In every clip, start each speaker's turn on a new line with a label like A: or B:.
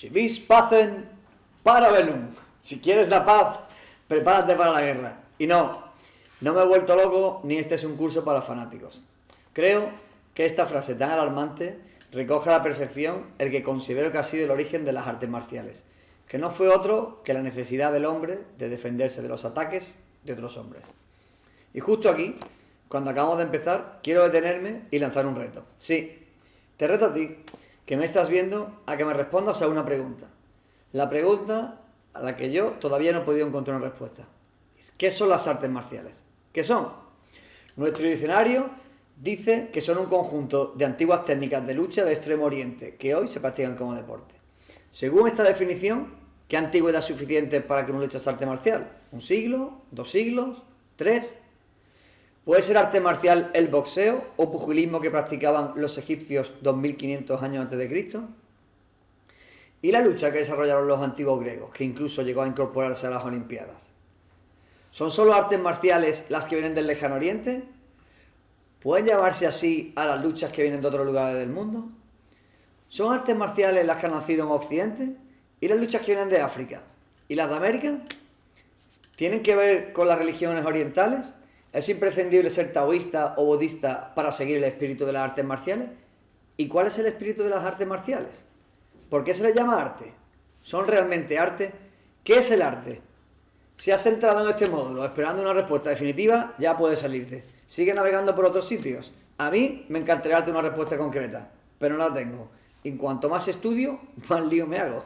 A: Si vis pacen, para velum. Si quieres la paz, prepárate para la guerra. Y no, no me he vuelto loco, ni este es un curso para fanáticos. Creo que esta frase tan alarmante recoge a la perfección el que considero que ha sido el origen de las artes marciales, que no fue otro que la necesidad del hombre de defenderse de los ataques de otros hombres. Y justo aquí, cuando acabamos de empezar, quiero detenerme y lanzar un reto. Sí, te reto a ti, que me estás viendo, a que me respondas a una pregunta. La pregunta a la que yo todavía no he podido encontrar una respuesta. ¿Qué son las artes marciales? ¿Qué son? Nuestro diccionario dice que son un conjunto de antiguas técnicas de lucha de Extremo Oriente que hoy se practican como deporte. Según esta definición, ¿qué antigüedad es suficiente para que uno luche arte marcial? ¿Un siglo? ¿Dos siglos? ¿Tres? ¿Puede ser arte marcial el boxeo o pugilismo que practicaban los egipcios 2500 años antes de Cristo? ¿Y la lucha que desarrollaron los antiguos griegos, que incluso llegó a incorporarse a las Olimpiadas? ¿Son solo artes marciales las que vienen del lejano oriente? ¿Pueden llamarse así a las luchas que vienen de otros lugares del mundo? ¿Son artes marciales las que han nacido en Occidente? ¿Y las luchas que vienen de África? ¿Y las de América? ¿Tienen que ver con las religiones orientales? ¿Es imprescindible ser taoísta o budista para seguir el espíritu de las artes marciales? ¿Y cuál es el espíritu de las artes marciales? ¿Por qué se les llama arte? ¿Son realmente arte? ¿Qué es el arte? Si has entrado en este módulo esperando una respuesta definitiva, ya puedes salirte. Sigue navegando por otros sitios. A mí me encantaría darte una respuesta concreta, pero no la tengo. En cuanto más estudio, más lío me hago.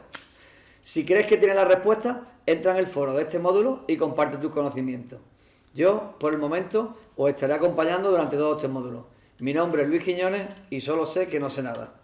A: Si crees que tienes la respuesta, entra en el foro de este módulo y comparte tus conocimientos. Yo, por el momento, os estaré acompañando durante todo este módulo. Mi nombre es Luis Quiñones y solo sé que no sé nada.